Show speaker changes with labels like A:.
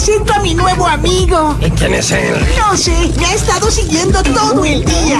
A: presento a mi nuevo amigo.
B: ¿Y quién es él?
A: No sé, me ha estado siguiendo todo el día.